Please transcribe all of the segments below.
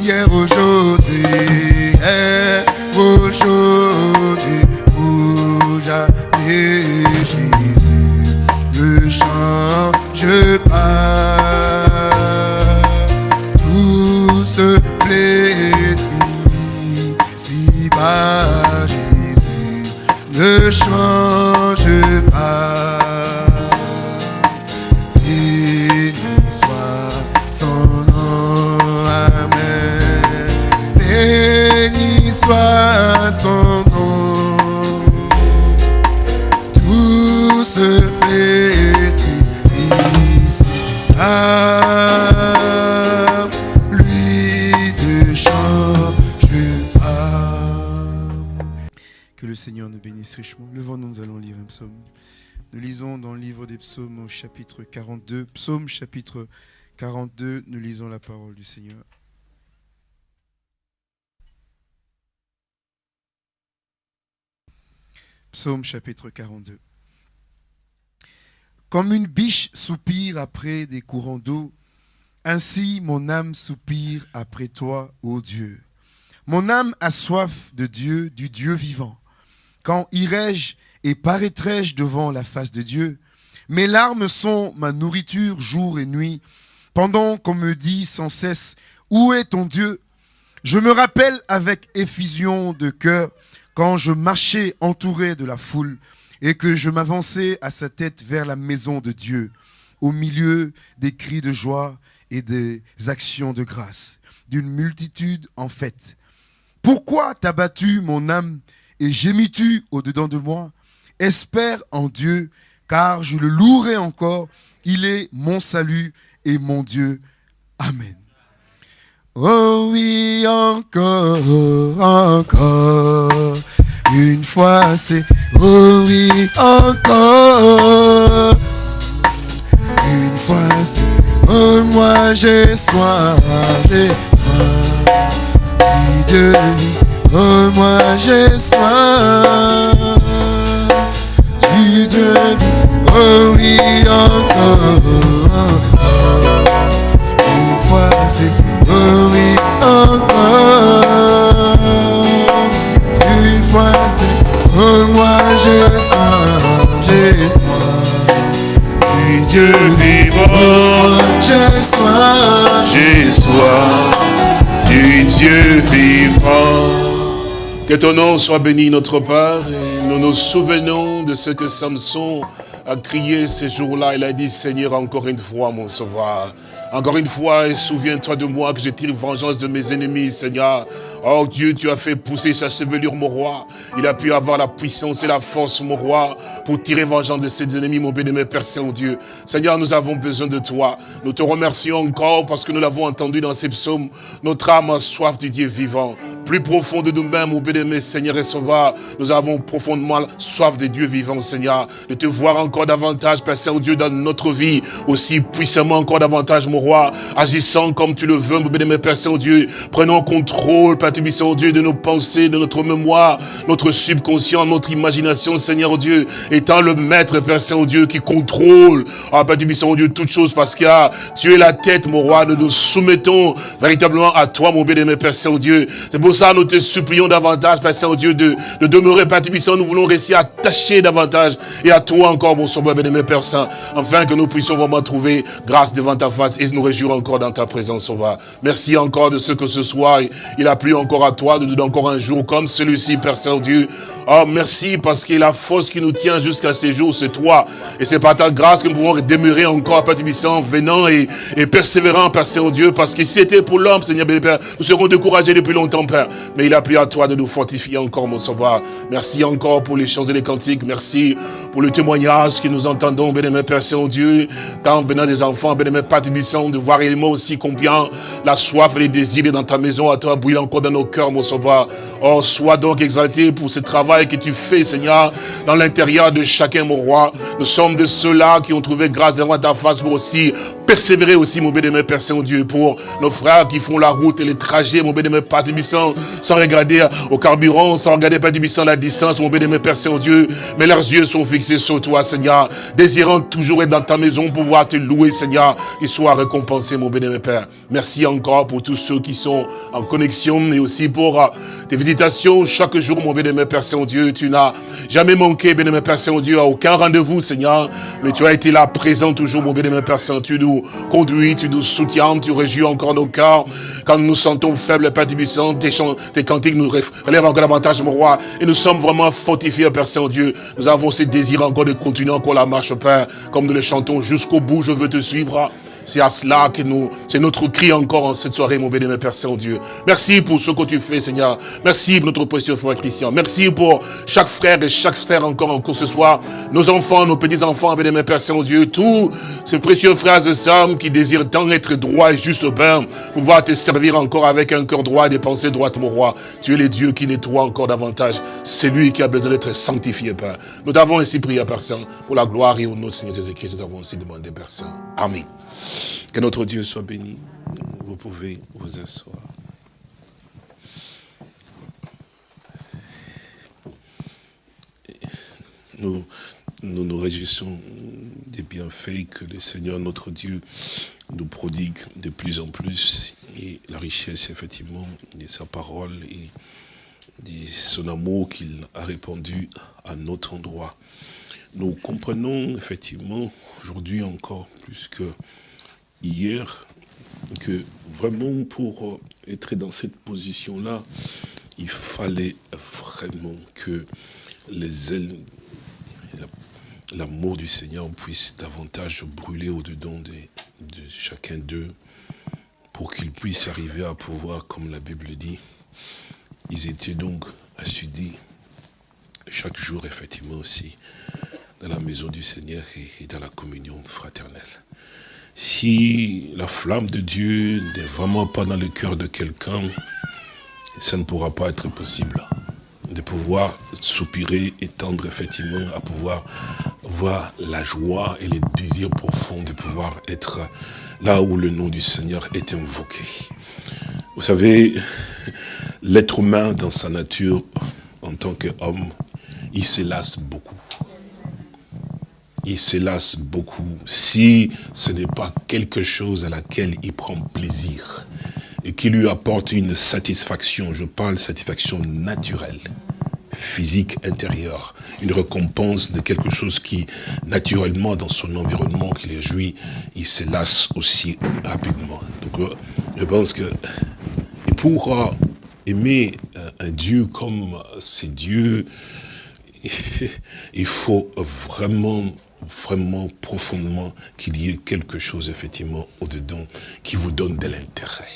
hier, aujourd'hui, Seigneur nous bénisse richement. Levons-nous, nous allons lire un psaume. Nous lisons dans le livre des psaumes au chapitre 42. Psaume chapitre 42, nous lisons la parole du Seigneur. Psaume chapitre 42. Comme une biche soupire après des courants d'eau, ainsi mon âme soupire après toi, ô Dieu. Mon âme a soif de Dieu, du Dieu vivant. Quand irai-je et paraîtrai-je devant la face de Dieu? Mes larmes sont ma nourriture jour et nuit, pendant qu'on me dit sans cesse, Où est ton Dieu? Je me rappelle avec effusion de cœur quand je marchais entouré de la foule et que je m'avançais à sa tête vers la maison de Dieu, au milieu des cris de joie et des actions de grâce, d'une multitude en fête. Pourquoi t'as battu mon âme et gémis-tu au-dedans de moi? Espère en Dieu, car je le louerai encore. Il est mon salut et mon Dieu. Amen. Oh oui, encore, encore. Une fois c'est oh oui, encore. Une fois c'est oh moi j'ai soif, j'ai soif. Dieu oh moi j'ai soif. Du Dieu oh oui, encore. Une fois c'est oh oui, encore. Une fois c'est oh moi j'ai soif, j'ai soif. Du Dieu vivant, j'ai soif. J'ai soif du Dieu vivant. Que ton nom soit béni, notre Père. Et nous nous souvenons de ce que Samson a crié ce jour-là. Il a dit, Seigneur, encore une fois, mon sauveur. Encore une fois, souviens-toi de moi que je tire vengeance de mes ennemis, Seigneur. Oh Dieu, tu as fait pousser sa chevelure, mon roi. Il a pu avoir la puissance et la force, mon roi, pour tirer vengeance de ses ennemis, mon béni, Père Saint-Dieu. Seigneur, nous avons besoin de toi. Nous te remercions encore parce que nous l'avons entendu dans ces psaumes. Notre âme a soif du Dieu vivant. Plus profond de nous-mêmes, mon béni, Seigneur et Sauveur, nous avons profondément soif de Dieu vivant, Seigneur. De te voir encore davantage, Père Saint-Dieu, dans notre vie, aussi puissamment encore davantage, mon roi, agissant comme tu le veux, mon béni, Père Saint-Dieu. Prenons contrôle, Père Saint-Dieu, de nos pensées, de notre mémoire, notre subconscient, notre imagination, Seigneur Dieu, étant le maître, Père Saint-Dieu, qui contrôle, ah, Père Saint-Dieu, toutes choses, parce que ah, tu es la tête, mon roi, nous nous soumettons véritablement à toi, mon bien-aimé, Père Saint-Dieu. C'est pour ça nous te supplions davantage, Père Saint-Dieu, de, de demeurer, Père Saint, nous voulons rester attachés davantage, et à toi encore, mon sauveur, bien-aimé, Père Saint, afin que nous puissions vraiment trouver grâce devant ta face, et nous réjouir encore dans ta présence, sauveur. Merci encore de ce que ce soir, il a plu encore à toi de nous donner encore un jour comme celui-ci, Père Saint-Dieu. Oh, merci parce que la force qui nous tient jusqu'à ces jours, c'est toi. Et c'est par ta grâce que nous pouvons demeurer encore, Père Tibissant, venant et, persévérant, Père Saint-Dieu, parce que si c'était pour l'homme, Seigneur Père, nous serons découragés depuis longtemps, Père. Mais il a plu à toi de nous fortifier encore, mon sauveur. Merci encore pour les chants et les cantiques. Merci pour le témoignage que nous entendons, bénémoine Père Saint-Dieu, quand venant des enfants, bénémoine Père Tibissant, de voir également aussi combien la soif et les désirs dans ta maison à toi brûlent encore dans nos cœurs, mon sauveur. Oh, sois donc exalté pour ce travail que tu fais, Seigneur, dans l'intérieur de chacun, mon roi. Nous sommes de ceux-là qui ont trouvé grâce devant ta face pour aussi persévérer aussi, mon bénémoine Père Saint-Dieu, pour nos frères qui font la route et les trajets, mon bénémoine Père Tibissant, sans regarder au carburant, sans regarder Père Tibissant la distance, mon bénémoine Père Saint-Dieu, mais leurs yeux sont fixés sur toi, Seigneur, désirant toujours être dans ta maison pour pouvoir te louer, Seigneur, et soient récompensés, mon bénémoine Père. Merci encore pour tous ceux qui sont en connexion, mais aussi pour euh, tes visitations chaque jour, mon bénémoine Père Saint-Dieu. Tu n'as jamais manqué, bénémoine Père Saint-Dieu, à aucun rendez-vous, Seigneur, mais tu as été là, présent toujours, mon bénémoine Père Saint. Tu nous conduis, tu nous soutiens, tu réjouis encore nos cœurs. Quand nous nous sentons faibles, Père Tibissant, tes, chants, tes cantiques nous relèvent encore davantage, mon roi. Et nous sommes vraiment fortifiés, Père Saint-Dieu. Nous avons ce désir encore de continuer encore la marche, Père, comme nous le chantons jusqu'au bout. Je veux te suivre. C'est à cela que nous, c'est notre cri encore en cette soirée, mon bénémoine Père Saint-Dieu. Merci pour ce que tu fais, Seigneur. Merci pour notre précieux frère Christian. Merci pour chaque frère et chaque frère encore encore ce soir. Nos enfants, nos petits-enfants, bénémoine Père Saint-Dieu. Tous ces précieux frères et sœurs qui désirent tant être droits et juste Père, pouvoir te servir encore avec un cœur droit et des pensées droites, mon roi. Tu es le Dieu qui nettoie encore davantage. C'est lui qui a besoin d'être sanctifié, Père. Nous t'avons ainsi prié, Père Saint, pour la gloire et au nom de Seigneur Jésus-Christ. Nous t'avons ainsi demandé, Père Saint. Amen. Que notre Dieu soit béni. Vous pouvez vous asseoir. Nous, nous réjouissons des bienfaits que le Seigneur, notre Dieu, nous prodigue de plus en plus. Et la richesse, effectivement, de sa parole et de son amour qu'il a répandu à notre endroit. Nous comprenons, effectivement, aujourd'hui encore plus que hier que vraiment pour être dans cette position-là, il fallait vraiment que les ailes, l'amour du Seigneur puisse davantage brûler au-dedans de, de chacun d'eux pour qu'ils puissent arriver à pouvoir, comme la Bible dit, ils étaient donc assidus chaque jour, effectivement aussi, dans la maison du Seigneur et dans la communion fraternelle si la flamme de Dieu n'est vraiment pas dans le cœur de quelqu'un, ça ne pourra pas être possible de pouvoir soupirer et tendre effectivement à pouvoir voir la joie et les désirs profonds de pouvoir être là où le nom du Seigneur est invoqué. Vous savez, l'être humain dans sa nature, en tant qu'homme, il s'élasse beaucoup il se lasse beaucoup si ce n'est pas quelque chose à laquelle il prend plaisir et qui lui apporte une satisfaction, je parle satisfaction naturelle, physique, intérieure, une récompense de quelque chose qui, naturellement, dans son environnement qui les jouit, il se lasse aussi rapidement. Donc, euh, je pense que, et pour euh, aimer un Dieu comme ces dieux, il faut vraiment vraiment profondément qu'il y ait quelque chose effectivement au-dedans qui vous donne de l'intérêt.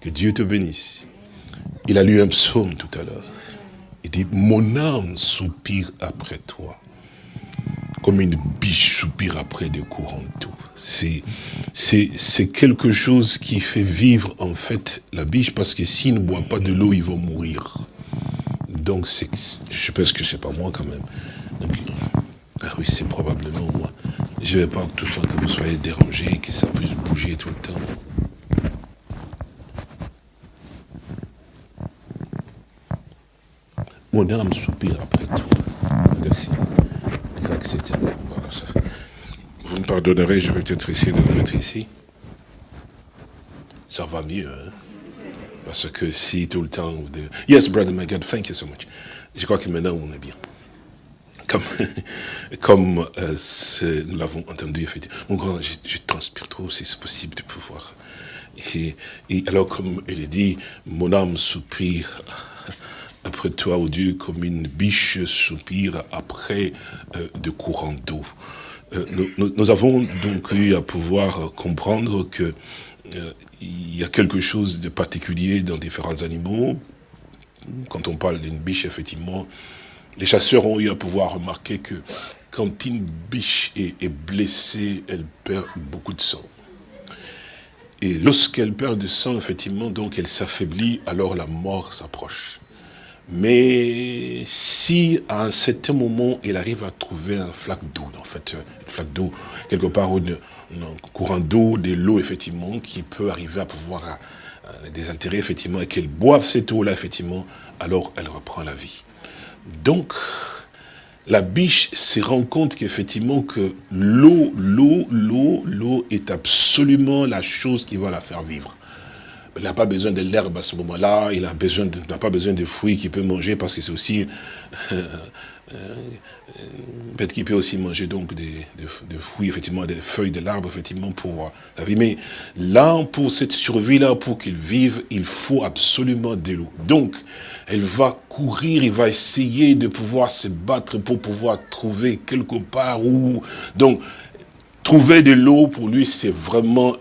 Que Dieu te bénisse. Il a lu un psaume tout à l'heure. Il dit, mon âme soupire après toi, comme une biche soupire après des courants d'eau. C'est quelque chose qui fait vivre en fait la biche, parce que s'il ne boit pas de l'eau, il va mourir. Donc, je pense que c'est pas moi quand même. Ah oui, c'est probablement moi. Je ne vais pas tout le temps que vous soyez dérangés, que ça puisse bouger tout le temps. Mon âme soupire après toi. Merci. Vous me pardonnerez, je vais peut-être essayer de le mettre ici. Ça va mieux, hein? Parce que si tout le temps... Yes, brother, my God, thank you so much. Je crois que maintenant, on est bien comme, comme euh, nous l'avons entendu, effectivement. Mon grand, je, transpire trop, si c'est possible de pouvoir. Et, alors, comme elle dit, mon âme soupire après toi, ô Dieu, comme une biche soupire après euh, de courants d'eau. Euh, nous, avons donc eu à pouvoir comprendre que il y a quelque chose de particulier dans différents animaux. Quand on parle d'une biche, effectivement, les chasseurs ont eu à pouvoir remarquer que quand une biche est, blessée, elle perd beaucoup de sang. Et lorsqu'elle perd du sang, effectivement, donc elle s'affaiblit, alors la mort s'approche. Mais si à un certain moment, il arrive à trouver un flaque d'eau, en fait, une flaque d'eau, quelque part, un courant d'eau, de l'eau, effectivement, qui peut arriver à pouvoir euh, désaltérer, effectivement, et qu'elle boive cette eau-là, effectivement, alors elle reprend la vie. Donc, la biche se rend compte qu'effectivement que l'eau, l'eau, l'eau, l'eau est absolument la chose qui va la faire vivre. Il n'a pas besoin de l'herbe à ce moment-là, il n'a pas besoin de fruits qu'il peut manger parce que c'est aussi euh, euh, bête qui peut aussi manger donc des, fruits, effectivement, des feuilles de l'arbre, effectivement, pour vie. Mais là, pour cette survie-là, pour qu'il vive, il faut absolument de l'eau. Donc, elle va courir, il va essayer de pouvoir se battre pour pouvoir trouver quelque part où... Donc, trouver de l'eau, pour lui, c'est vraiment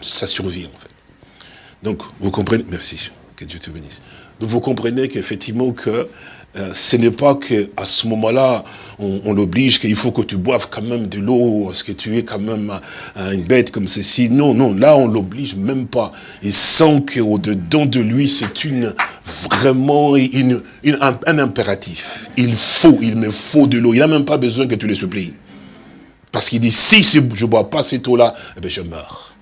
sa survie, en fait. Donc, vous comprenez, merci, que Dieu te bénisse. Donc, vous comprenez qu'effectivement, que euh, ce n'est pas qu'à ce moment-là, on, l'oblige qu'il faut que tu boives quand même de l'eau, parce que tu es quand même une bête comme ceci. Non, non, là, on l'oblige même pas. Il sent qu'au-dedans de lui, c'est une vraiment une, un, impératif. Il faut, il me faut de l'eau. Il n'a même pas besoin que tu le supplies. Parce qu'il dit, si je ne bois pas cette eau-là, eh bien, je meurs.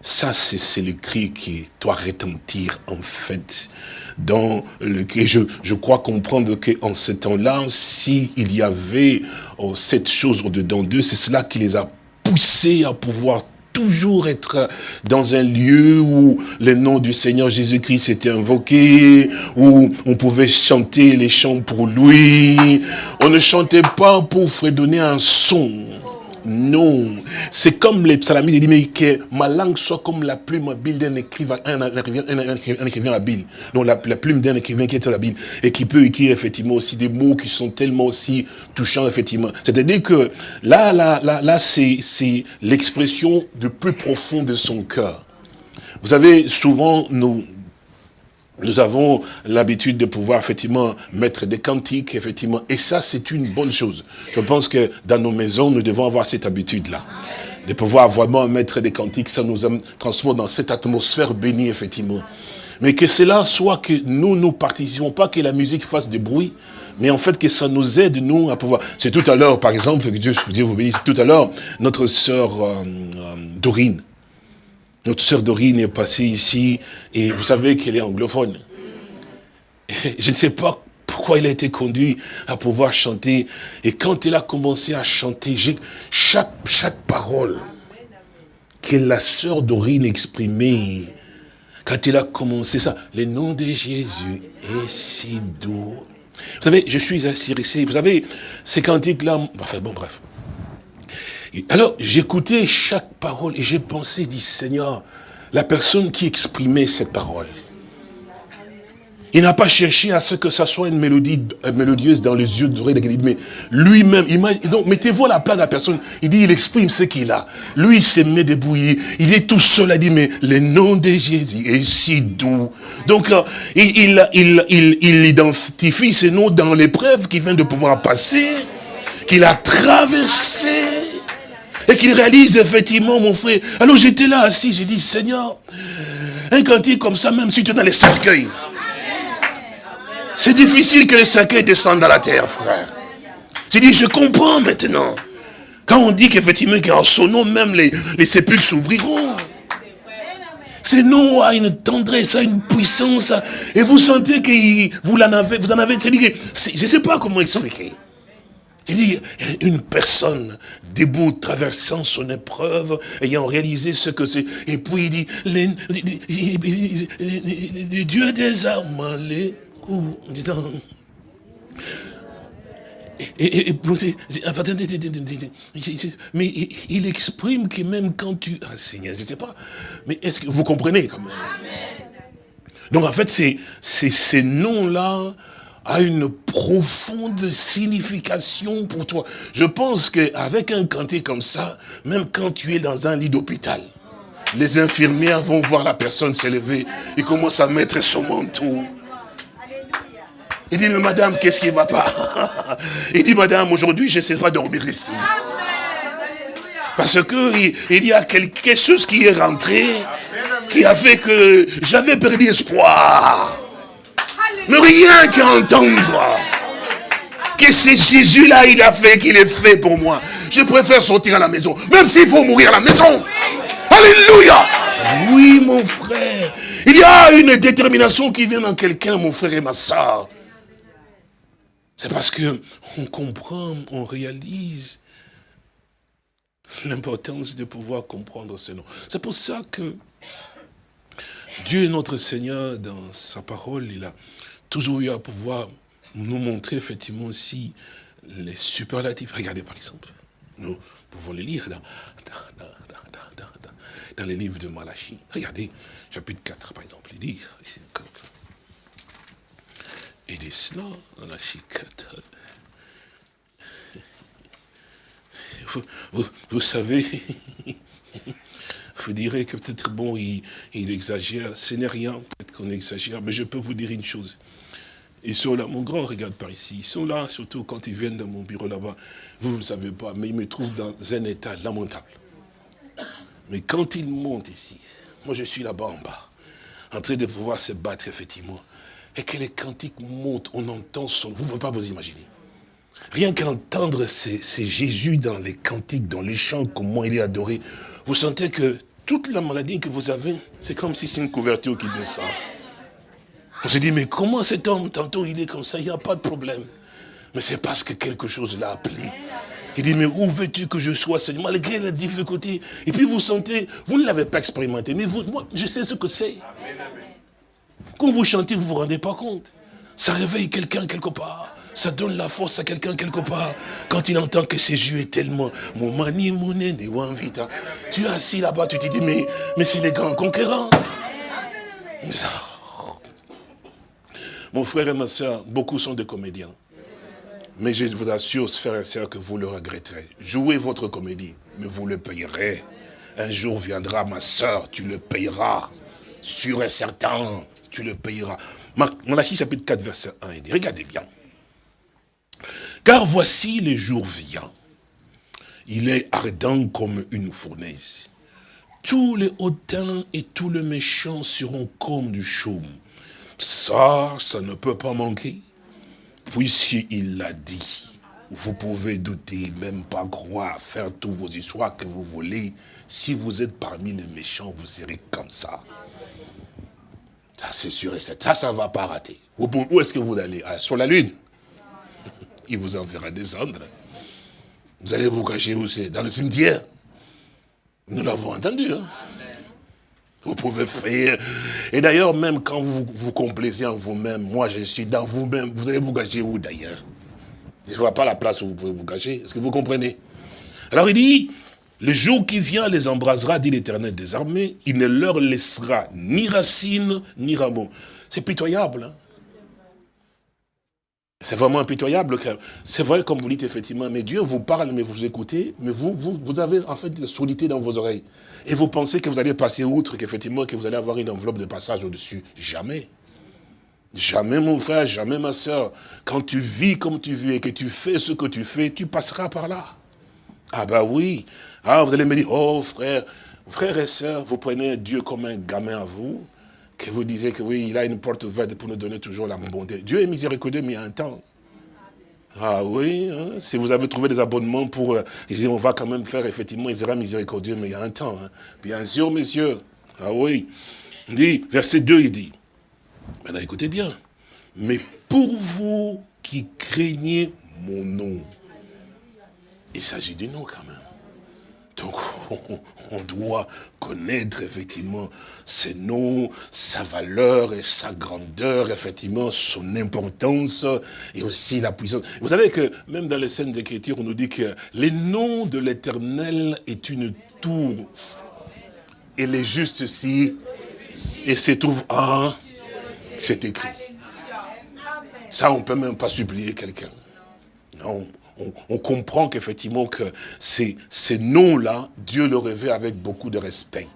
Ça, c'est le cri qui doit retentir, en fait, dans. Je, je crois comprendre qu'en ce temps-là, s'il y avait oh, cette chose au-dedans d'eux, c'est cela qui les a poussés à pouvoir toujours être dans un lieu où le nom du Seigneur Jésus-Christ était invoqué, où on pouvait chanter les chants pour lui. On ne chantait pas pour fredonner un son. Non. C'est comme les psalmistes, il dit, mais que ma langue soit comme la plume habile d'un écrivain, un, écrivain, habile. Donc la, plume d'un écrivain qui est habile et qui peut écrire effectivement aussi des mots qui sont tellement aussi touchants, effectivement. C'est-à-dire que là, là, là, là c'est l'expression de plus profond de son cœur. Vous savez, souvent, nous, nous avons l'habitude de pouvoir effectivement mettre des cantiques, effectivement, et ça c'est une bonne chose. Je pense que dans nos maisons, nous devons avoir cette habitude-là. De pouvoir vraiment mettre des cantiques, ça nous transforme dans cette atmosphère bénie, effectivement. Mais que cela soit que nous, nous participons, pas que la musique fasse du bruit, mais en fait que ça nous aide, nous, à pouvoir... C'est tout à l'heure, par exemple, que Dieu, vous bénisse, tout à l'heure, notre sœur euh, euh, Dorine, notre sœur Dorine est passée ici, et vous savez qu'elle est anglophone. je ne sais pas pourquoi elle a été conduit à pouvoir chanter. Et quand elle a commencé à chanter, chaque, chaque parole que la sœur Dorine exprimait, quand elle a commencé ça, le nom de Jésus est si doux. Vous savez, je suis assis, vous savez, ces cantiques-là, enfin bon, bref. Alors, j'écoutais chaque parole et j'ai pensé, dit Seigneur, la personne qui exprimait cette parole, il n'a pas cherché à ce que ça soit une mélodie mélodieuse dans les yeux de mais lui-même, donc mettez-vous à la place de la personne, il dit, il exprime ce qu'il a. Lui, il se met debout, il, est tout seul, à dire, mais le nom de Jésus est si doux. Donc, euh, il, il, il, identifie ce nom dans l'épreuve qu'il vient de pouvoir passer, qu'il a traversé et qu'il réalise effectivement, mon frère. Alors j'étais là assis, j'ai dit, Seigneur, un cantique comme ça, même si tu es dans les cercueils, c'est difficile que les cercueils descendent dans la terre, frère. J'ai dit, je comprends maintenant. Quand on dit qu'effectivement, qu'en son nom, même les, les sépulcres s'ouvriront. Ce nom a une tendresse, a une puissance. Et vous sentez que vous en avez, vous en avez. Je ne sais pas comment expliquer. Il dit, une personne debout, traversant son épreuve, ayant réalisé ce que c'est. Et puis il dit, les, Dieu des armes, les et, mais il exprime que même quand tu... Ah Seigneur, je ne sais pas, mais est-ce que vous comprenez quand même? Donc en fait, c'est ces noms-là a une profonde signification pour toi. Je pense qu'avec un cantique comme ça, même quand tu es dans un lit d'hôpital, les infirmières vont voir la personne s'élever, ils commencent à mettre son manteau. Il dit, mais madame, qu'est-ce qui ne va pas? Il dit, madame, aujourd'hui, je ne sais pas dormir ici. Parce qu'il il y a quelque chose qui est rentré, qui a fait que j'avais perdu espoir. Mais rien qu'à entendre que c'est Jésus-là, il a fait, qu'il est fait pour moi. Je préfère sortir à la maison, même s'il faut mourir à la maison. Alléluia. Oui, mon frère. Il y a une détermination qui vient dans quelqu'un, mon frère et ma soeur. C'est parce que on comprend, on réalise l'importance de pouvoir comprendre ce nom. C'est pour ça que Dieu, notre Seigneur, dans sa parole, il a toujours eu à pouvoir nous montrer effectivement aussi les superlatifs. Regardez par exemple, nous pouvons les lire dans, dans, les livres de Malachie. Regardez, chapitre 4 par exemple, il dit, il dit cela, Malachie 4. Vous, vous, savez, vous direz que peut-être, bon, il, il exagère, ce n'est rien, qu'on exagère, mais je peux vous dire une chose. Ils sont là, mon grand regarde par ici, ils sont là, surtout quand ils viennent dans mon bureau là-bas. Vous, ne savez pas, mais ils me trouvent dans un état lamentable. Mais quand ils montent ici, moi je suis là-bas en bas, en train de pouvoir se battre effectivement, et que les cantiques montent, on entend son... Vous ne pouvez pas vous imaginer. Rien qu'entendre c'est Jésus dans les cantiques, dans les chants, comment il est adoré, vous sentez que toute la maladie que vous avez, c'est comme si c'est une couverture qui descend. On se dit, mais comment cet homme, tantôt il est comme ça, il n'y a pas de problème. Mais c'est parce que quelque chose l'a appelé. Il dit, mais où veux-tu que je sois, Seigneur, malgré la difficulté Et puis vous sentez, vous ne l'avez pas expérimenté, mais vous, moi, je sais ce que c'est. Quand vous chantez, vous ne vous rendez pas compte. Ça réveille quelqu'un quelque part. Ça donne la force à quelqu'un quelque part. Quand il entend que ses yeux est tellement... Mon mani, mon vita. Tu es assis là-bas, tu te dis, mais, mais c'est les grands conquérants. Ça, mon frère et ma soeur, beaucoup sont des comédiens. Mais je vous assure, frères et sœurs, que vous le regretterez. Jouez votre comédie, mais vous le payerez. Un jour viendra, ma soeur, tu le payeras. Sûr et certain, tu le payeras. Malachie chapitre 4, verset 1, il dit, regardez bien. Car voici les jours vient. Il est ardent comme une fournaise. Tous les hautains et tous les méchants seront comme du chaume. Ça, ça ne peut pas manquer. Puisqu'il l'a dit, vous pouvez douter, même pas croire, faire tous vos histoires que vous voulez. Si vous êtes parmi les méchants, vous serez comme ça. Ça, c'est sûr et certain. Ça, ça ne va pas rater. Où, est-ce que vous allez? Ah, Sur la lune. Il vous enverra descendre. Vous allez vous cacher où c'est? Dans le cimetière. Nous l'avons entendu. Hein? Vous pouvez faire. Et d'ailleurs, même quand vous vous complaisez en vous-même, moi je suis dans vous-même, vous allez vous cacher où d'ailleurs? Je ne vois pas la place où vous pouvez vous cacher. Est-ce que vous comprenez? Alors il dit, le jour qui vient les embrasera, dit l'éternel des armées, il ne leur laissera ni racine, ni rameau. C'est pitoyable. Hein? C'est vraiment impitoyable. C'est vrai, comme vous dites, effectivement, mais Dieu vous parle, mais vous écoutez, mais vous, avez en fait la sourdité dans vos oreilles. Et vous pensez que vous allez passer outre, qu'effectivement, que vous allez avoir une enveloppe de passage au-dessus. Jamais. Jamais, mon frère, jamais, ma soeur. Quand tu vis comme tu vis et que tu fais ce que tu fais, tu passeras par là. Ah ben oui. Ah, vous allez me dire, oh frère, frère et sœur, vous prenez Dieu comme un gamin à vous que vous disiez que oui, il a une porte ouverte pour nous donner toujours la bonté. Dieu est miséricordieux, mais il y a un temps. Ah oui, hein, si vous avez trouvé des abonnements pour... Euh, on va quand même faire, effectivement, il sera miséricordieux, mais il y a un temps. Hein. Bien sûr, messieurs. Ah oui. Il dit, verset 2, il dit, maintenant écoutez bien, mais pour vous qui craignez mon nom, il s'agit du nom quand même. Donc, on doit connaître effectivement ses noms, sa valeur et sa grandeur, effectivement, son importance et aussi la puissance. Vous savez que même dans les scènes d'écriture, on nous dit que les noms de l'éternel est une tour. Et les justes si, et se trouve en, c'est écrit. Ça, on ne peut même pas supplier quelqu'un. Non, on, comprend qu'effectivement que ces, ces noms-là, Dieu le révèle avec beaucoup de respect.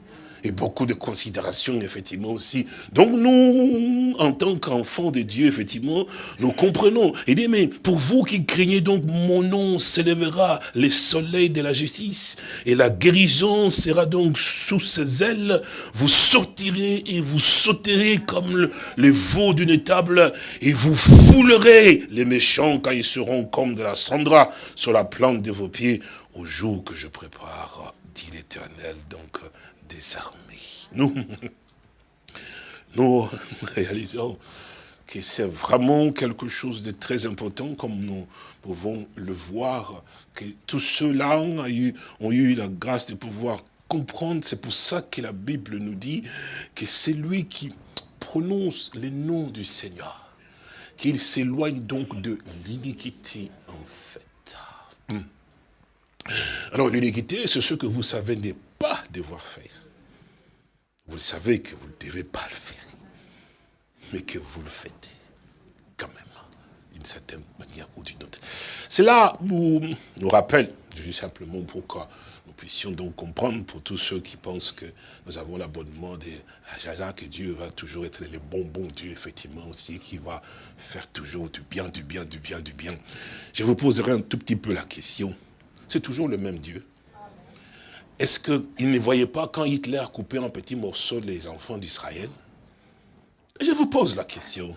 Et beaucoup de considérations, effectivement, aussi. Donc nous, en tant qu'enfants de Dieu, effectivement, nous comprenons. Il dit, mais pour vous qui craignez donc mon nom, s'élèvera les soleils de la justice, et la guérison sera donc sous ses ailes. Vous sortirez et vous sauterez comme les veaux d'une table, et vous foulerez les méchants quand ils seront comme de la cendra sur la plante de vos pieds au jour que je prépare, dit l'Éternel, donc des armées. Nous, nous réalisons que c'est vraiment quelque chose de très important, comme nous pouvons le voir, que tous ceux-là ont eu, ont eu la grâce de pouvoir comprendre. C'est pour ça que la Bible nous dit que c'est lui qui prononce les noms du Seigneur, qu'il s'éloigne donc de l'iniquité en fait. Hmm. Alors l'iniquité, c'est ce que vous savez n'est pas devoir faire. Vous savez que vous ne devez pas le faire, mais que vous le faites quand même, d'une certaine manière ou d'une autre. Là où nous rappelle, juste simplement pour que nous puissions donc comprendre pour tous ceux qui pensent que nous avons l'abonnement de Jaja, que Dieu va toujours être le bon, bon Dieu, effectivement, aussi, qui va faire toujours du bien, du bien, du bien, du bien. Je vous poserai un tout petit peu la question c'est toujours le même Dieu. Est-ce qu'il ne voyait pas quand Hitler coupait en petits morceaux les enfants d'Israël? Je vous pose la question.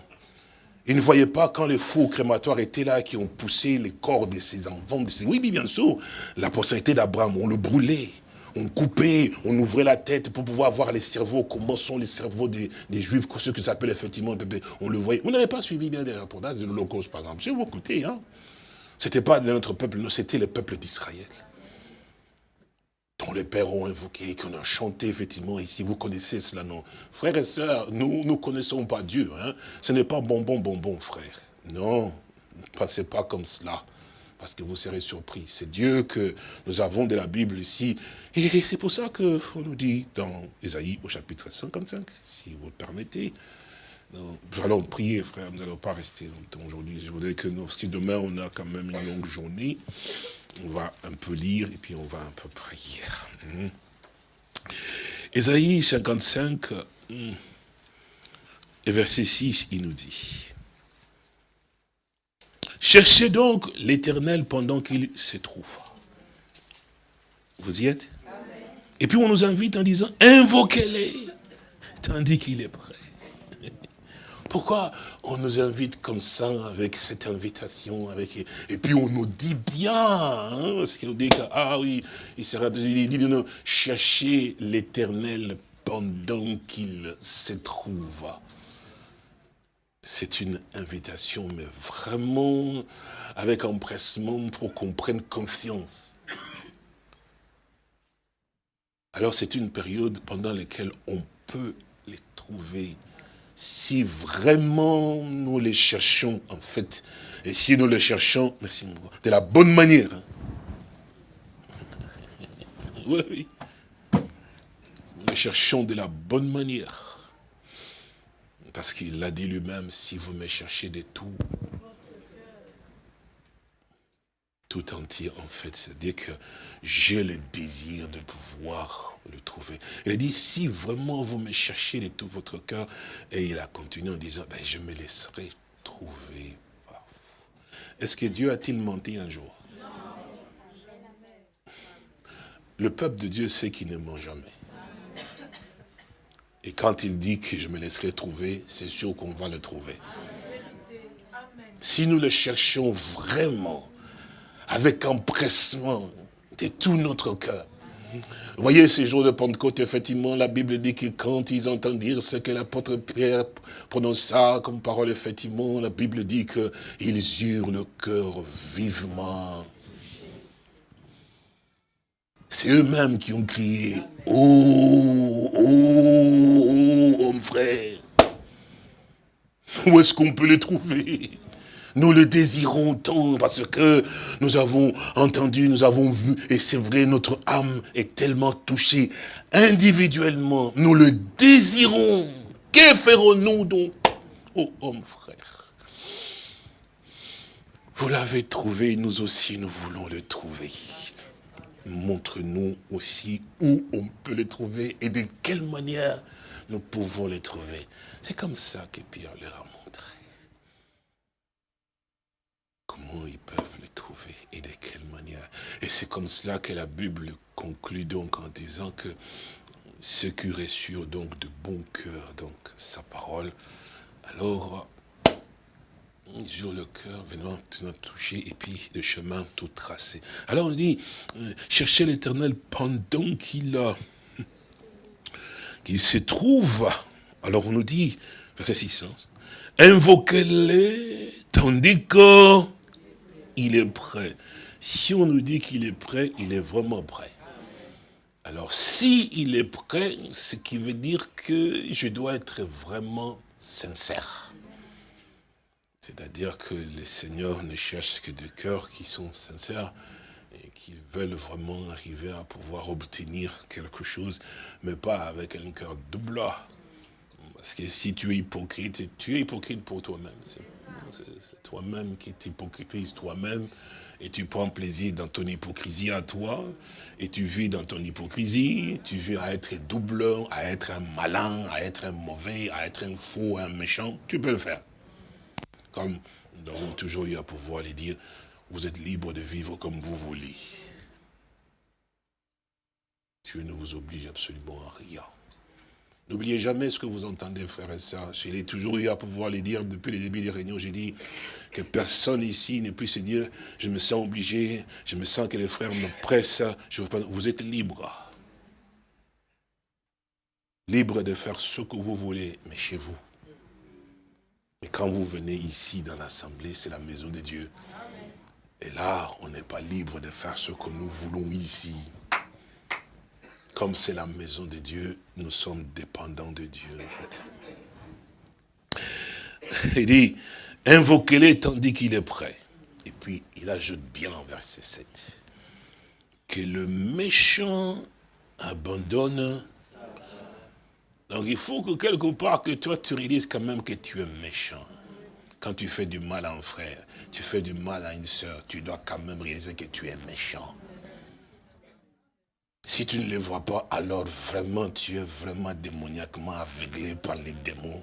Il ne voyait pas quand les fous crématoires étaient là, qui ont poussé les corps de ces enfants. De Oui, bien sûr, la postérité d'Abraham, on le brûlait, on coupait, on ouvrait la tête pour pouvoir voir les cerveaux, comment sont les cerveaux des, Juifs, ce que s'appelle effectivement, on le voyait. Vous n'avez pas suivi bien les reportages de l'Holocauste, par exemple. Si vous écoutez, hein c'était pas notre peuple, c'était le peuple d'Israël. Dont les pères ont invoqué, qu'on a chanté effectivement ici. Vous connaissez cela, non? Frères et sœurs, nous ne connaissons pas Dieu. Hein. Ce n'est pas bonbon, bonbon, frère. Non, ne passez pas comme cela. Parce que vous serez surpris. C'est Dieu que nous avons de la Bible ici. Et c'est pour ça que on nous dit dans Ésaïe au chapitre 55, si vous le permettez, nous allons prier, frère, nous n'allons pas rester longtemps aujourd'hui. Je voudrais que nous, parce que demain, on a quand même une longue journée. On va un peu lire et puis on va un peu prier. Hmm. Ésaïe 55, hmm, et verset 6, il nous dit, Cherchez donc l'éternel pendant qu'il se trouve. Vous y êtes? Et puis on nous invite en disant, invoquez-les, tandis qu'il est prêt. Pourquoi on nous invite comme ça, avec cette invitation, avec et puis on nous dit bien, hein, parce qu'il nous dit que, ah oui, il sera, il dit de nous chercher l'éternel pendant qu'il se trouve. C'est une invitation, mais vraiment avec empressement pour qu'on prenne conscience. Alors c'est une période pendant laquelle on peut les trouver si vraiment nous les cherchons, en fait, et si nous les cherchons, merci de la bonne manière. Hein. Oui, oui. Nous les cherchons de la bonne manière. Parce qu'il l'a dit lui-même, si vous me cherchez de tout, tout entier, en fait, c'est-à-dire que j'ai le désir de pouvoir le trouver. Il a dit, si vraiment vous me cherchez de tout votre cœur, et il a continué en disant, ben, je me laisserai trouver Est-ce que Dieu a-t-il menti un jour? Le peuple de Dieu sait qu'il ne ment jamais. Et quand il dit que je me laisserai trouver, c'est sûr qu'on va le trouver. Si nous le cherchons vraiment, avec empressement de tout notre cœur, vous voyez, ces jours de Pentecôte, effectivement, la Bible dit que quand ils entendent dire ce que l'apôtre Pierre prononça comme parole, effectivement, la Bible dit qu'ils eurent le cœur vivement. C'est eux-mêmes qui ont crié, oh, oh, oh, homme frère, où est-ce qu'on peut les trouver? Nous le désirons tant parce que nous avons entendu, nous avons vu, et c'est vrai, notre âme est tellement touchée. Individuellement, nous le désirons. Que ferons-nous donc Oh homme frère, vous l'avez trouvé, nous aussi nous voulons le trouver. montre-nous aussi où on peut les trouver et de quelle manière nous pouvons les trouver. C'est comme ça que Pierre leur a Comment ils peuvent les trouver et de quelle manière? Et c'est comme cela que la Bible conclut donc en disant que ceux qui reçurent donc de bon cœur donc sa parole, alors sur le cœur, venant toucher, et puis le chemin tout tracé. Alors on dit, euh, cherchez l'éternel pendant qu'il qu'il se trouve. Alors on nous dit, verset 6, invoquez-les tandis qu'il est prêt. Si on nous dit qu'il est prêt, il est vraiment prêt. Alors, si il est prêt, ce qui veut dire que je dois être vraiment sincère. C'est-à-dire que les seigneurs ne cherchent que des cœurs qui sont sincères et qui veulent vraiment arriver à pouvoir obtenir quelque chose, mais pas avec un cœur double. Parce que si tu es hypocrite, tu es hypocrite pour toi-même. C'est toi-même qui t'hypocritises toi-même et tu prends plaisir dans ton hypocrisie à toi, et tu vis dans ton hypocrisie, tu vis à être double, à être un malin, à être un mauvais, à être un faux, un méchant, tu peux le faire. Comme nous avons toujours eu à pouvoir les dire, vous êtes libre de vivre comme vous voulez. Dieu ne vous oblige absolument à rien. N'oubliez jamais ce que vous entendez, frères et sœurs. Je l'ai toujours eu à pouvoir les dire depuis le début des réunions. J'ai dit que personne ici ne puisse dire, je me sens obligé, je me sens que les frères me pressent. Vous êtes libre. Libre de faire ce que vous voulez, mais chez vous. Mais quand vous venez ici dans l'assemblée, c'est la maison de Dieu. Et là, on n'est pas libre de faire ce que nous voulons ici. Comme c'est la maison de Dieu, nous sommes dépendants de Dieu. Il dit, invoquez-les tandis qu'il est prêt. Et puis, il ajoute bien en verset 7, que le méchant abandonne donc il faut que quelque part que toi tu réalises quand même que tu es méchant. Quand tu fais du mal à un frère, tu fais du mal à une soeur, tu dois quand même réaliser que tu es méchant. Si tu ne les vois pas, alors vraiment tu es vraiment démoniaquement aveuglé par les démons.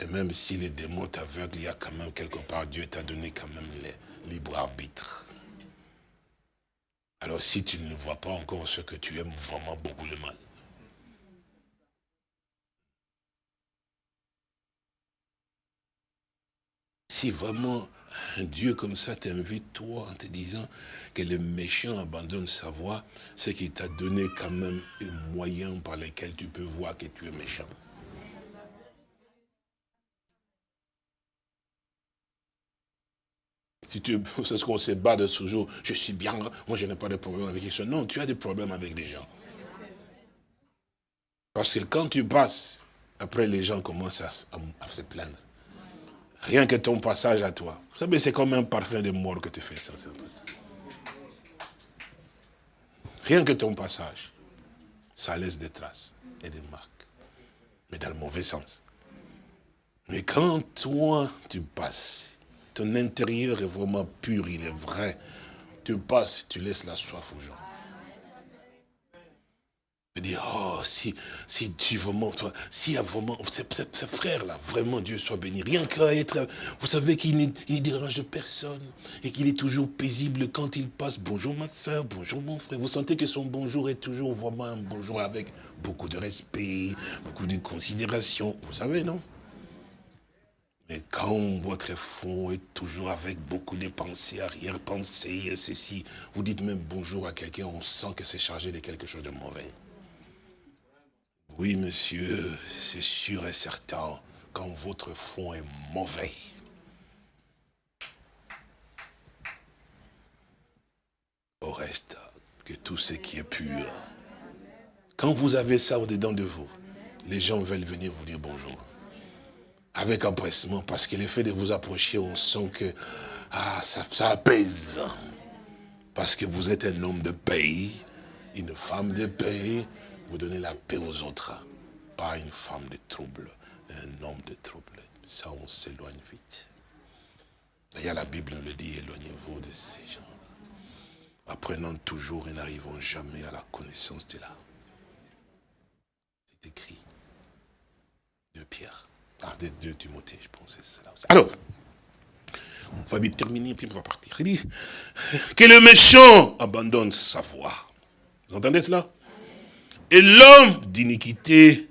Et même si les démons t'aveuglent, il y a quand même quelque part, Dieu t'a donné quand même le libre arbitre. Alors si tu ne vois pas encore ce que tu aimes vraiment beaucoup le mal, Si vraiment un Dieu comme ça t'invite, toi, en te disant que le méchant abandonne sa voie, c'est qu'il t'a donné quand même un moyen par lequel tu peux voir que tu es méchant. C'est ce qu'on se bat de ce jour, je suis bien, moi je n'ai pas de problème avec les gens. Non, tu as des problèmes avec les gens. Parce que quand tu passes, après les gens commencent à se plaindre. Rien que ton passage à toi. Vous savez, c'est comme un parfum de mort que tu fais. Ça, Rien que ton passage, ça laisse des traces et des marques. Mais dans le mauvais sens. Mais quand toi, tu passes, ton intérieur est vraiment pur, il est vrai. Tu passes, tu laisses la soif aux gens dire, oh, si, si tu vraiment, y a vraiment, ce frère-là, vraiment Dieu soit béni, rien qu'à être, vous savez qu'il ne dérange personne, et qu'il est toujours paisible quand il passe, bonjour ma soeur, bonjour mon frère, vous sentez que son bonjour est toujours vraiment un bonjour avec beaucoup de respect, beaucoup de considération, vous savez, non? Mais quand votre fond est toujours avec beaucoup de pensées, arrière-pensées, ceci, vous dites même bonjour à quelqu'un, on sent que c'est chargé de quelque chose de mauvais. Oui, monsieur, c'est sûr et certain, quand votre fond est mauvais, au reste que tout ce qui est pur. Quand vous avez ça au-dedans de vous, les gens veulent venir vous dire bonjour. Avec empressement, parce que l'effet de vous approcher, on sent que ah, ça, ça apaise. Parce que vous êtes un homme de pays, une femme de pays, vous donnez la paix aux autres. Pas une femme de trouble, un homme de trouble. Ça, on s'éloigne vite. D'ailleurs, la Bible nous le dit, éloignez-vous de ces gens. apprenant toujours et n'arrivant jamais à la connaissance de là. C'est écrit. De Pierre. Ah, de, de Timothée, je pensais cela aussi. Alors, on va vite terminer, puis on va partir. Il dit que le méchant abandonne sa voie. Vous entendez cela? Et l'homme d'iniquité.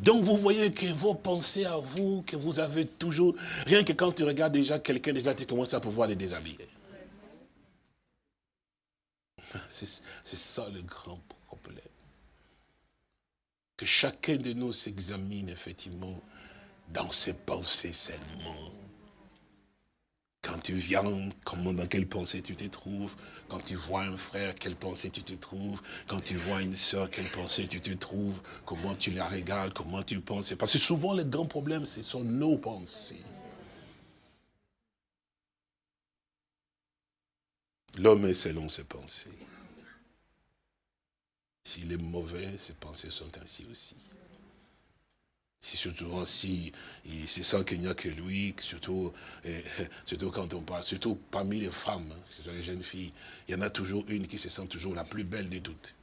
Donc vous voyez que vos pensées à vous, que vous avez toujours, rien que quand tu regardes déjà quelqu'un, déjà tu commences à pouvoir les déshabiller. C'est ça le grand problème. Que chacun de nous s'examine effectivement dans ses pensées seulement. Quand tu viens, comment, dans quelle pensée tu te trouves? Quand tu vois un frère, quelle pensée tu te trouves? Quand tu vois une soeur, quelle pensée tu te trouves? Comment tu la regardes? Comment tu penses? Parce que souvent, le grand problème, ce sont nos pensées. L'homme est selon ses pensées. S'il est mauvais, ses pensées sont ainsi aussi. Si surtout si il se sent qu'il n'y a que lui, surtout, surtout quand on parle, surtout parmi les femmes, hein, ce les jeunes filles, il y en a toujours une qui se sent toujours la plus belle de toutes.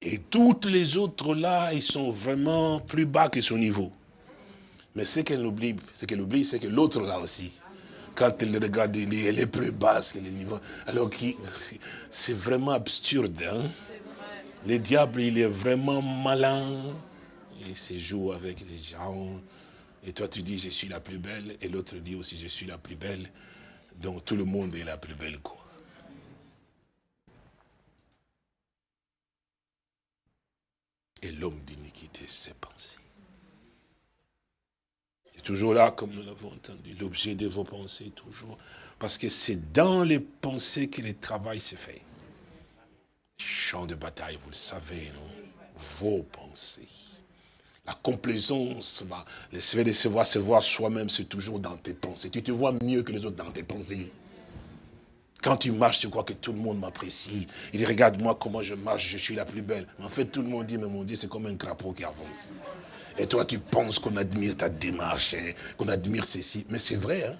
Et toutes les autres là, ils sont vraiment plus bas que son niveau. Mais ce qu'elle oublie, ce qu'elle oublie, c'est que l'autre là aussi, quand elle regarde, elle est plus basse que le niveau. Alors c'est vraiment absurde. Hein? Le diable, il est vraiment malin. Il se joue avec les gens. Et toi, tu dis, je suis la plus belle. Et l'autre dit aussi, je suis la plus belle. Donc, tout le monde est la plus belle, quoi. Et l'homme d'iniquité, ses pensées. C'est toujours là, comme nous l'avons entendu, l'objet de vos pensées, toujours. Parce que c'est dans les pensées que le travail se fait. Champ de bataille, vous le savez, non? Vos pensées. La complaisance, fait de se voir, se voir soi-même, c'est toujours dans tes pensées. Tu te vois mieux que les autres dans tes pensées. Quand tu marches, tu crois que tout le monde m'apprécie. Il regarde moi comment je marche, je suis la plus belle. en fait, tout le monde dit, mais mon Dieu, c'est comme un crapaud qui avance. Et toi, tu penses qu'on admire ta démarche, hein, qu'on admire ceci. Mais c'est vrai, hein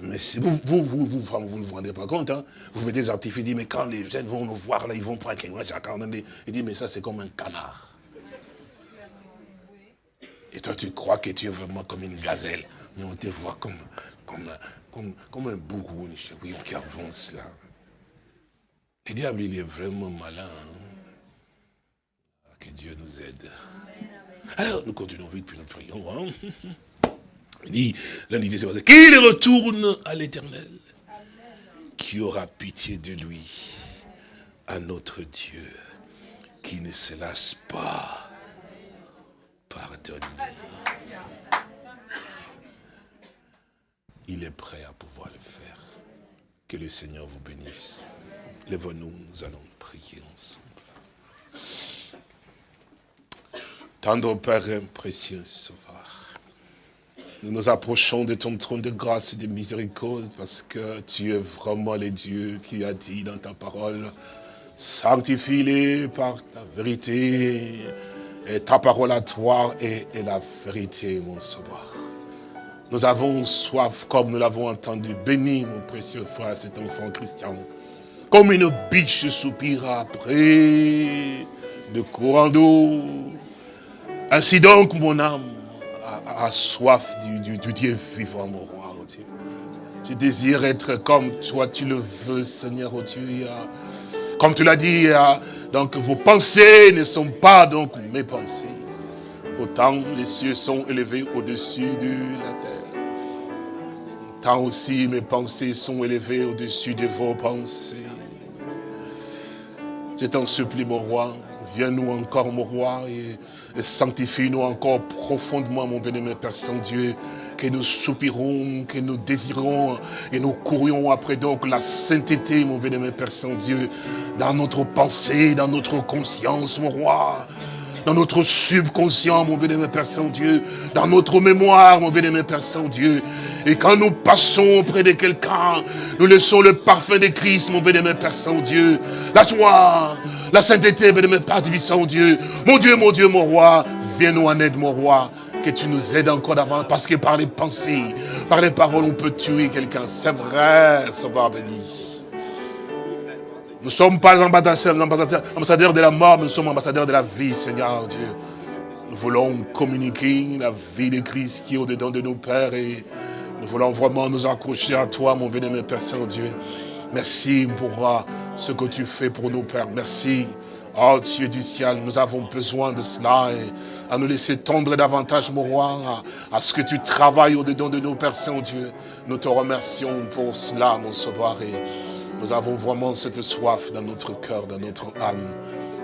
mais vous, vous, vous, vous, vous, ne vous rendez pas compte, hein Vous faites des artifices, mais quand les jeunes vont nous voir, là, ils vont prendre il dit, mais ça, c'est comme un canard. Et toi, tu crois que tu es vraiment comme une gazelle. Mais on te voit comme, comme, comme, comme un bourreau, qui avance là. Le diable, il est vraiment malin. Hein. Que Dieu nous aide. Alors, nous continuons vite, puis nous prions. Hein il dit, l'un dit, c'est qu'il retourne à l'éternel, qui aura pitié de lui, à notre Dieu, qui ne se lasse pas pardonner. Il est prêt à pouvoir le faire. Que le Seigneur vous bénisse. Lève-nous, nous allons prier ensemble. Tendre Père précieux, nous nous approchons de ton trône de grâce et de miséricorde parce que tu es vraiment le Dieu qui a dit dans ta parole, sanctifie-les par ta vérité et ta parole à toi est, la vérité, mon sauveur. Nous avons soif, comme nous l'avons entendu. Bénis, mon précieux frère, cet enfant christian. Comme une biche soupire après de courant d'eau. Ainsi donc, mon âme, a, soif du, Dieu vivant, mon roi, oh Dieu. Je désire être comme toi, tu le veux, Seigneur, oh Dieu. Comme tu l'as dit, donc vos pensées ne sont pas donc mes pensées. Autant les cieux sont élevés au-dessus de la terre. Tant aussi mes pensées sont élevées au-dessus de vos pensées. Je t'en supplie, mon roi, viens-nous encore, mon roi, et sanctifie-nous encore profondément, mon bien-aimé Père Saint-Dieu, que nous soupirons, que nous désirons et nous courions après donc la sainteté, mon bien-aimé Père Saint-Dieu, dans notre pensée, dans notre conscience, mon roi, dans notre subconscient, mon bien-aimé Père Saint-Dieu, dans notre mémoire, mon bien-aimé Père Saint-Dieu. Et quand nous passons auprès de quelqu'un, nous laissons le parfum de Christ, mon bien-aimé Père Saint-Dieu, la joie, la sainteté, bien-aimé Père Saint-Dieu. Mon Dieu, mon Dieu, mon roi, viens-nous en aide, mon roi. que tu nous aides encore davantage, parce que par les pensées, par les paroles, on peut tuer quelqu'un. C'est vrai, Sauveur béni. Nous ne sommes pas ambassadeurs, ambassadeurs de la mort, mais nous sommes ambassadeurs de la vie, Seigneur Dieu. Nous voulons communiquer la vie de Christ qui est au-dedans de nos pères et nous voulons vraiment nous accrocher à toi, mon bien-aimé Père Saint-Dieu. Merci pour ce que tu fais pour nos pères. Merci. Oh Dieu du ciel, nous avons besoin de cela et à nous laisser tendre davantage, mon roi, à, ce que tu travailles au-dedans de nos pères Saint-Dieu. Nous te remercions pour cela, mon sauveur. Et nous avons vraiment cette soif dans notre cœur, dans notre âme.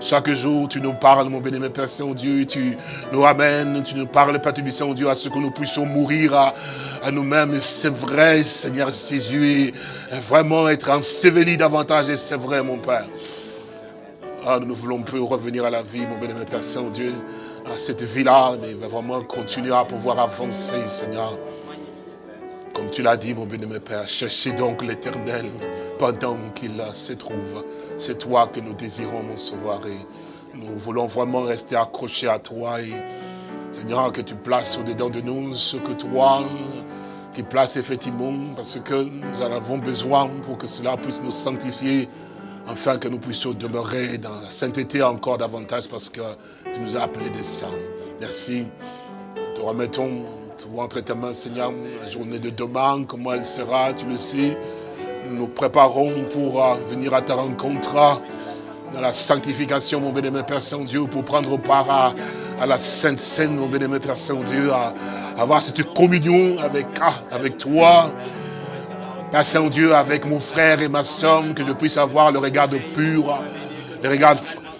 Chaque jour, tu nous parles, mon béni, Père Saint-Dieu, tu nous ramènes, tu nous parles, Père Saint-Dieu, à ce que nous puissions mourir à, nous-mêmes. C'est vrai, Seigneur Jésus, et vraiment être enseveli davantage, et c'est vrai, mon Père. Ah, nous voulons plus revenir à la vie, mon béni, Père Saint-Dieu, à cette vie-là, mais vraiment continuer à pouvoir avancer, Seigneur. Comme tu l'as dit, mon bien-aimé Père, cherchez donc l'éternel pendant qu'il se trouve. C'est toi que nous désirons, mon. Et nous voulons vraiment rester accrochés à toi. Et Seigneur, que tu places au-dedans de nous ce que toi, qui place effectivement, parce que nous en avons besoin pour que cela puisse nous sanctifier, afin que nous puissions demeurer dans la sainteté encore davantage, parce que tu nous as appelés des saints. Merci. Nous te remettons entre tes mains, Seigneur, la journée de demain, comment elle sera, tu le sais. Nous nous préparons pour euh, venir à ta rencontre dans la sanctification, mon bénémoine Père Saint-Dieu, pour prendre part à, la Sainte Seine, mon bénémoine Père Saint-Dieu, à, avoir cette communion avec, ah, avec toi, Père Saint-Dieu, avec mon frère et ma soeur, que je puisse avoir le regard pur, le regard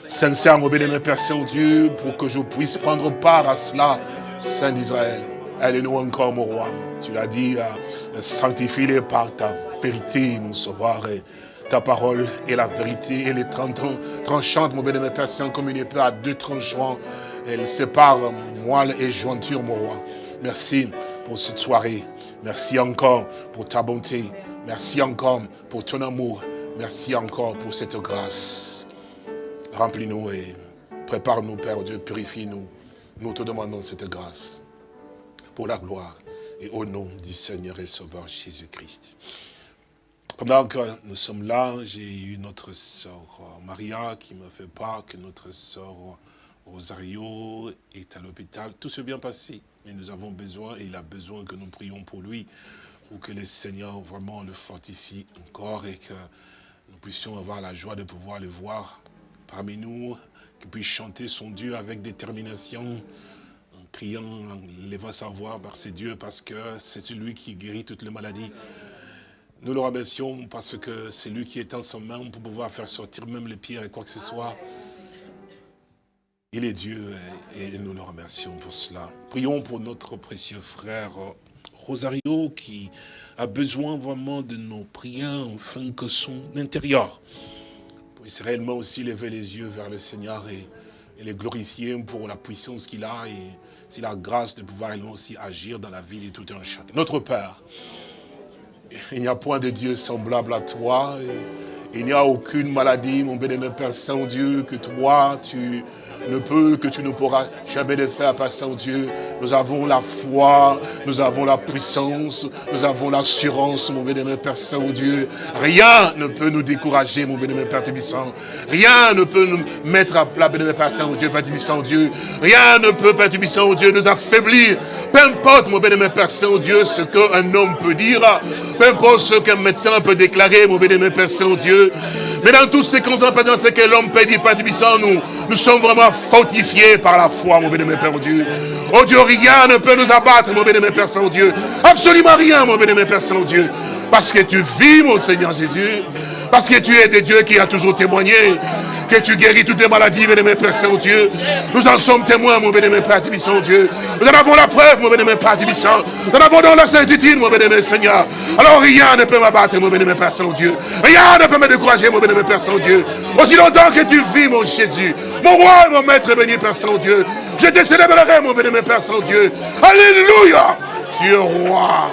sincère, mon bénémoine Père Saint-Dieu, pour que je puisse prendre part à cela, Saint d'Israël. Aide-nous encore, mon roi. Tu l'as dit, euh, sanctifie-les par ta vérité, mon sauveur. Ta parole est la vérité. Elle est tranchante, mon bénémoine comme une épée à deux tranchants. Elle sépare moelle et jointure, mon roi. Merci pour cette soirée. Merci encore pour ta bonté. Merci encore pour ton amour. Merci encore pour cette grâce. Remplis-nous et prépare-nous, Père Dieu, purifie-nous. Nous te demandons cette grâce pour la gloire et au nom du Seigneur et Sauveur Jésus-Christ. Pendant que nous sommes là, j'ai eu notre sœur Maria qui me fait part que notre sœur Rosario est à l'hôpital. Tout s'est bien passé, mais nous avons besoin, et il a besoin que nous prions pour lui, pour que le Seigneur vraiment le fortifie encore et que nous puissions avoir la joie de pouvoir le voir parmi nous, qu'il puisse chanter son Dieu avec détermination, criant, levant sa voix c'est Dieu, parce que c'est lui qui guérit toutes les maladies. Nous le remercions parce que c'est lui qui est en son main pour pouvoir faire sortir même les pierres et quoi que ce soit. Il est Dieu et nous le remercions pour cela. Prions pour notre précieux frère Rosario qui a besoin vraiment de nos prières afin que son intérieur puisse réellement aussi lever les yeux vers le Seigneur et, et les glorifier pour la puissance qu'il a et c'est la grâce de pouvoir aussi agir dans la vie de tout un chacun. Notre Père, il n'y a point de Dieu semblable à toi. il n'y a aucune maladie, mon bénémoine Père Saint-Dieu, que toi, tu ne peux, que tu ne pourras jamais le faire, Père Saint-Dieu. Nous avons la foi, nous avons la puissance, nous avons l'assurance, mon bénémoine Père Saint-Dieu. Rien ne peut nous décourager, mon bénémoine Père Tébissant. Rien ne peut nous mettre à plat, bénémoine Père Saint-Dieu, Père Tébissant, Dieu. Rien ne peut, Père Tébissant, Dieu, nous affaiblir. Peu importe, mon bénémoine Père Saint-Dieu, ce qu'un homme peut dire, peu importe ce qu'un médecin peut déclarer, mon bénémoine Père Saint-Dieu. Mais dans tous ces conséquences, ce que l'homme peut dire, nous, nous sommes vraiment fortifiés par la foi, mon bénémoine Père Dieu. Oh Dieu, rien ne peut nous abattre, mon bénémoine Père Saint-Dieu. Absolument rien, mon bénémoine Père Saint-Dieu. Parce que tu vis, mon Seigneur Jésus. Parce que tu es des dieux qui a toujours témoigné que tu guéris toutes les maladies, bénémoine Père Saint-Dieu. Nous en sommes témoins, mon bénémoine Père Saint-Dieu. Nous en avons la preuve, mon bénémoine Père Saint. Nous en avons dans la certitude, mon bénémoine Seigneur. Alors rien ne peut m'abattre, mon bénémoine Père Saint-Dieu. Rien ne peut me décourager, mon bénémoine Père Saint-Dieu. Aussi longtemps que tu vis, mon Jésus. Mon roi et mon maître béni, Père Saint-Dieu. Je te célébrerai, mon bénémoine Père Saint-Dieu. Alléluia. Tu es roi.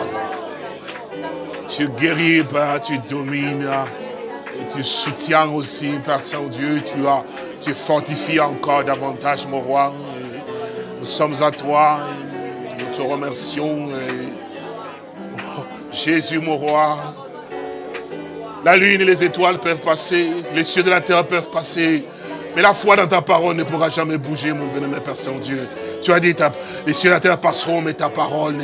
Tu guéris, tu domines tu soutiens aussi, Père Saint-Dieu, tu tu fortifies encore davantage, mon roi. Nous sommes à toi, nous te remercions. Oh, Jésus, mon roi, la lune et les étoiles peuvent passer, les cieux de la terre peuvent passer, mais la foi dans ta parole ne pourra jamais bouger, mon bien-aimé Père Saint-Dieu. Tu as dit, les cieux et la terre passeront, mais ta parole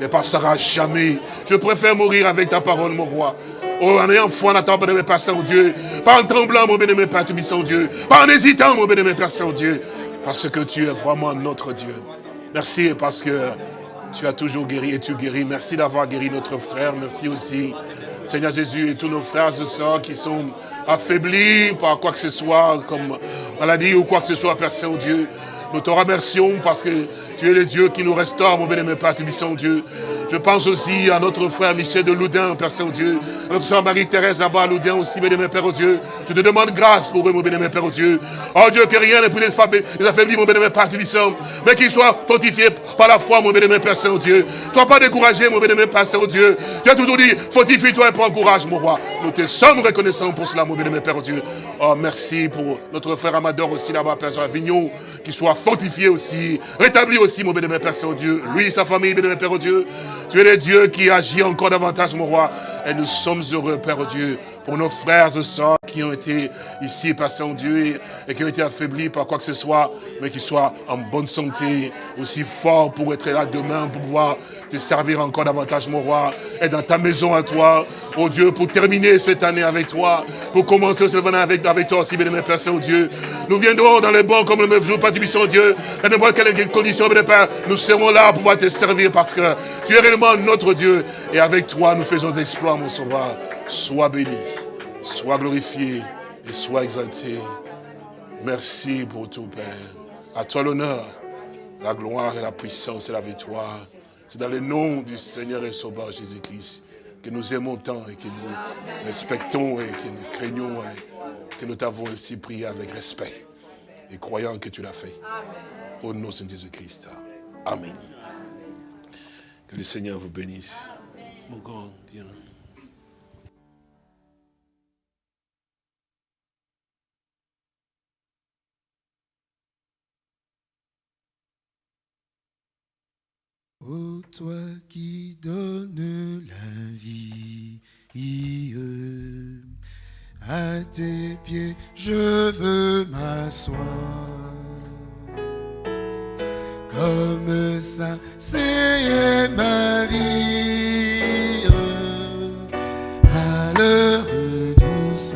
ne, passera jamais. Je préfère mourir avec ta parole, mon roi. Oh, en ayant foi dans ta bien-aimé Père Saint-Dieu. Pas en tremblant, mon bien-aimé Père Saint-Dieu. Pas en hésitant, mon bien-aimé Père Saint-Dieu. Parce que tu es vraiment notre Dieu. Merci parce que tu as toujours guéri et tu guéris. Merci d'avoir guéri notre frère. Merci aussi, Seigneur Jésus, et tous nos frères et sœurs qui sont affaiblis par quoi que ce soit, comme maladie ou quoi que ce soit, Père Saint-Dieu. Nous te remercions parce que tu es le Dieu qui nous restaure, mon bien-aimé Père Saint-Dieu. Je pense aussi à notre frère Michel de Loudun, Père Saint-Dieu. Notre soeur Marie-Thérèse là-bas à Loudun aussi, bien-aimé Père Dieu. Je te demande grâce pour eux, mon bien-aimé Père Dieu. Oh Dieu, que rien ne puisse les affaiblir, mon bien-aimé Père Tubissant. Mais qu'ils soient fortifiés par la foi, mon bien-aimé Père Saint-Dieu. Sois pas découragé, mon bien-aimé Père Saint-Dieu. Tu as toujours dit, fortifie-toi et prends courage, mon roi. Nous te sommes reconnaissants pour cela, mon bien-aimé Père Dieu. Oh, merci pour notre frère Amador aussi là-bas, Père Jean-Vignon, qui soit fortifié aussi, rétabli aussi, mon bien-aimé Père Saint-Dieu. Lui et sa famille, bien-aimé Père Dieu. Tu es le Dieu qui agit encore davantage, mon roi. Et nous sommes heureux, Père Dieu, pour nos frères et sœurs qui ont été ici, Père Saint-Dieu, et qui ont été affaiblis par quoi que ce soit, mais qui soient en bonne santé, aussi forts pour être là demain, pour pouvoir te servir encore davantage, mon roi, et dans ta maison à toi, oh Dieu, pour terminer cette année avec toi, pour commencer cette année avec, toi aussi, bien-aimé Père Saint-Dieu. Nous viendrons dans les bons comme le même jour, Père du Dieu, et n'importe quelle condition, bien Père, nous serons là pour pouvoir te servir parce que tu es réellement notre Dieu, et avec toi, nous faisons des mon sauveur. Sois béni, sois glorifié et sois exalté. Merci pour tout, Père. À toi l'honneur, la gloire et la puissance et la victoire. C'est dans le nom du Seigneur et Sauveur Jésus-Christ que nous aimons tant et que nous respectons et que nous craignons et que nous t'avons ainsi prié avec respect et croyant que tu l'as fait. Au nom de Jésus-Christ. Amen. Que le Seigneur vous bénisse. Mon grand Dieu. Ô toi qui donnes la vie, à tes pieds je veux m'asseoir. Comme Saint c'est Marie, à l'heure douce